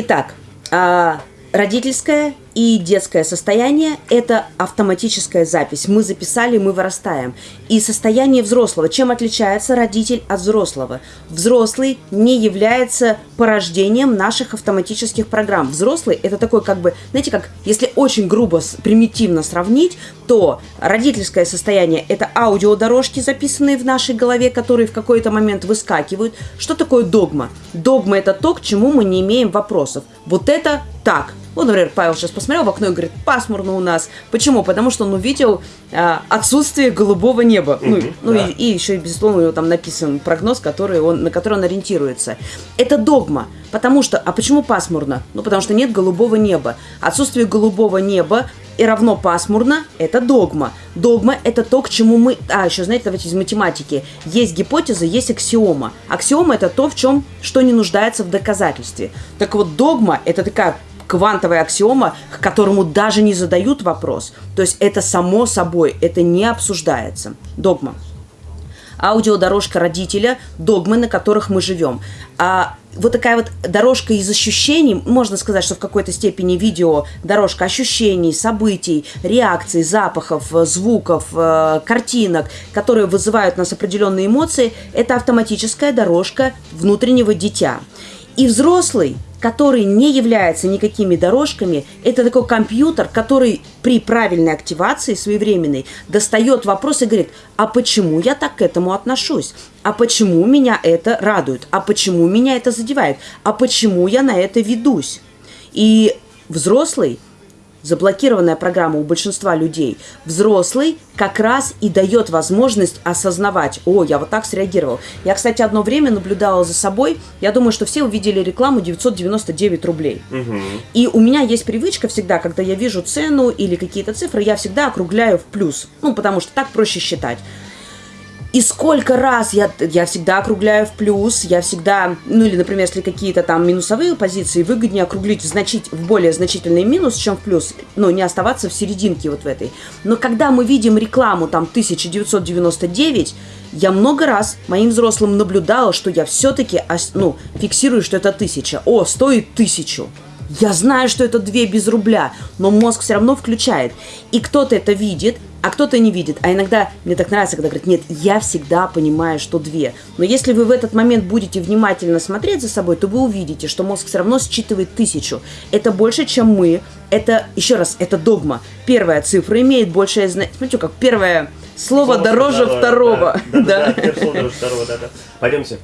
Итак, а, родительское и детское состояние – это автоматическая запись. Мы записали, мы вырастаем. И состояние взрослого. Чем отличается родитель от взрослого? Взрослый не является порождением наших автоматических программ. Взрослый – это такой как бы, знаете, как если очень грубо, примитивно сравнить, то родительское состояние – это аудиодорожки, записанные в нашей голове, которые в какой-то момент выскакивают. Что такое догма? Догма – это то, к чему мы не имеем вопросов. Вот это так. Вот, например, Павел сейчас посмотрел в окно и говорит, пасмурно у нас. Почему? Потому что он увидел а, отсутствие голубого неба. Mm-hmm, ну, ну да. и, и еще, безусловно, у него там написан прогноз, который он, на который он ориентируется. Это догма. Потому что, а почему пасмурно? Ну, потому что нет голубого неба. Отсутствие голубого неба и равно пасмурно – это догма. Догма – это то, к чему мы… А, еще, знаете, давайте из математики. Есть гипотеза, есть аксиома. Аксиома – это то, в чем, что не нуждается в доказательстве. Так вот, догма – это такая квантовая аксиома, к которому даже не задают вопрос. То есть это само собой, это не обсуждается. Догма. Аудиодорожка родителя, догмы, на которых мы живем. А вот такая вот дорожка из ощущений, можно сказать, что в какой-то степени видео дорожка ощущений, событий, реакций, запахов, звуков, э, картинок, которые вызывают у нас определенные эмоции, это автоматическая дорожка внутреннего дитя. И взрослый который не является никакими дорожками, это такой компьютер, который при правильной активации своевременной достает вопрос и говорит, а почему я так к этому отношусь? А почему меня это радует? А почему меня это задевает? А почему я на это ведусь? И взрослый – заблокированная программа у большинства людей, взрослый как раз и дает возможность осознавать, о, я вот так среагировал. Я, кстати, одно время наблюдала за собой, я думаю, что все увидели рекламу 999 рублей. Угу. И у меня есть привычка всегда, когда я вижу цену или какие-то цифры, я всегда округляю в плюс, ну, потому что так проще считать. И сколько раз я, я всегда округляю в плюс, я всегда, ну или, например, если какие-то там минусовые позиции, выгоднее округлить значить, в более значительный минус, чем в плюс, ну, не оставаться в серединке вот в этой. Но когда мы видим рекламу там 1999, я много раз моим взрослым наблюдала, что я все-таки, ну, фиксирую, что это тысяча. О, стоит тысячу. Я знаю, что это две без рубля, но мозг все равно включает. И кто-то это видит, а кто-то не видит. А иногда мне так нравится, когда говорят, нет, я всегда понимаю, что две. Но если вы в этот момент будете внимательно смотреть за собой, то вы увидите, что мозг все равно считывает тысячу. Это больше, чем мы. Это, еще раз, это догма. Первая цифра имеет большее значение. Смотрите, как первое слово, слово дороже второго. Да, да, да. да. Слово дороже второго, да, да. Пойдемте.